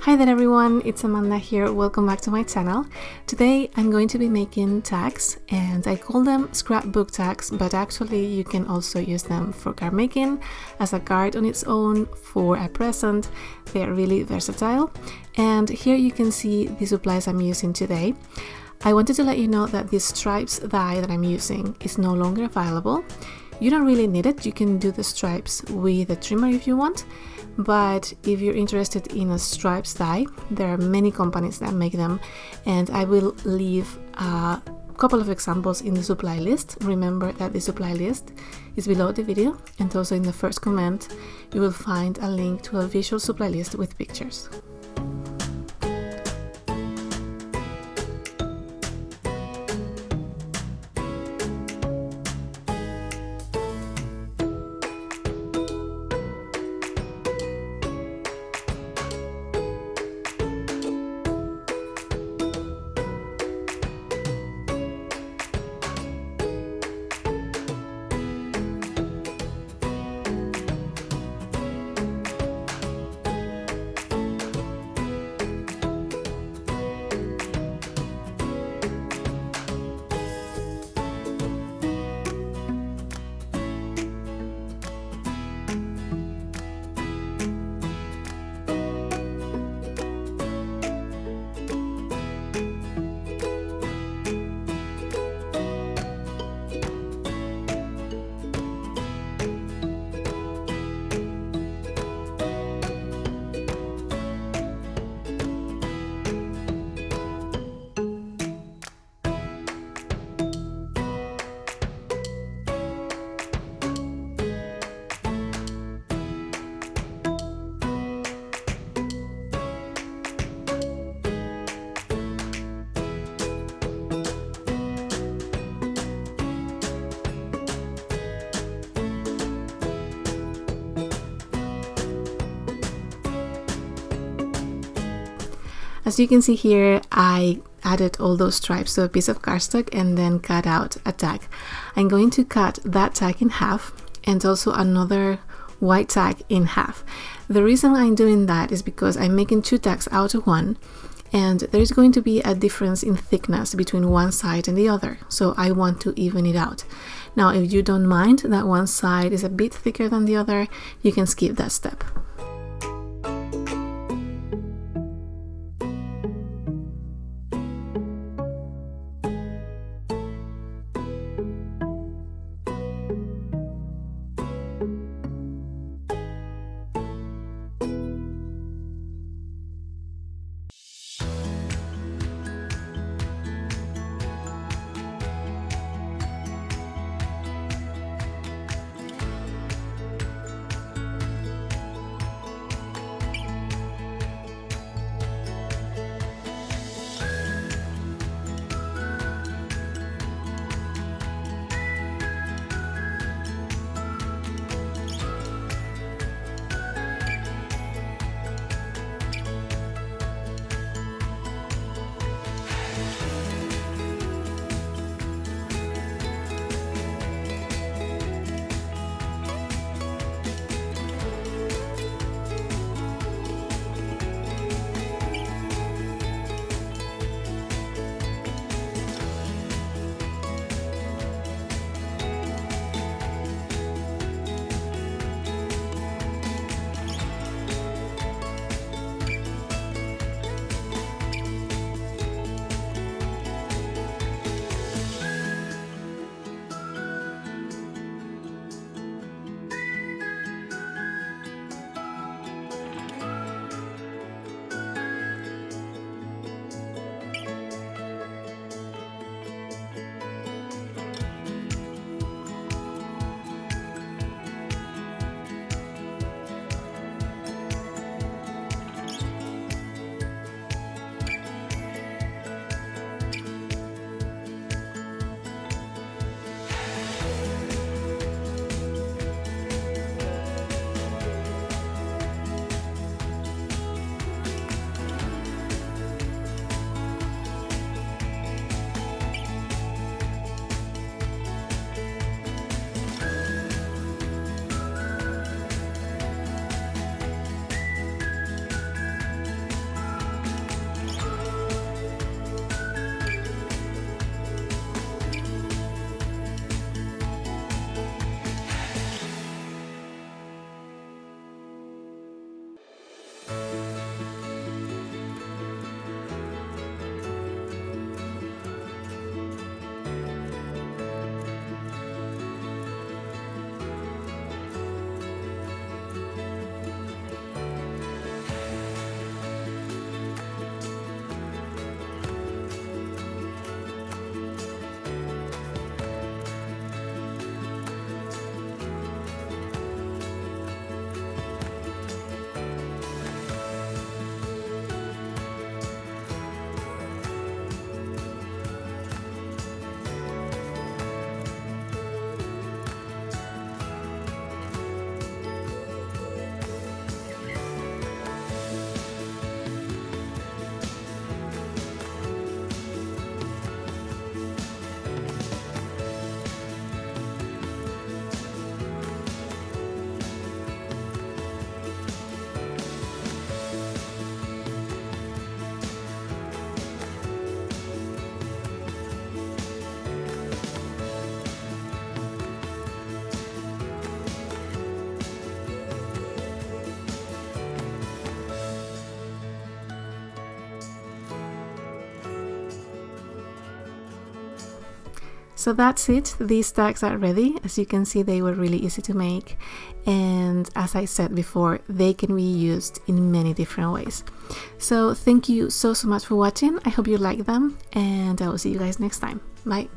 Hi there everyone, it's Amanda here, welcome back to my channel. Today I'm going to be making tags and I call them scrapbook tags but actually you can also use them for card making, as a card on its own, for a present, they're really versatile. And here you can see the supplies I'm using today. I wanted to let you know that the stripes die that I'm using is no longer available. You don't really need it, you can do the stripes with a trimmer if you want. But if you're interested in a stripes die there are many companies that make them. And I will leave a couple of examples in the supply list. Remember that the supply list is below the video. And also in the first comment you will find a link to a visual supply list with pictures As you can see here, I added all those stripes to a piece of cardstock and then cut out a tag. I'm going to cut that tag in half and also another white tag in half. The reason I'm doing that is because I'm making two tags out of one and there's going to be a difference in thickness between one side and the other so I want to even it out. Now if you don't mind that one side is a bit thicker than the other you can skip that step. So that's it. These tags are ready. As you can see, they were really easy to make. And as I said before, they can be used in many different ways. So thank you so, so much for watching. I hope you like them and I will see you guys next time. Bye.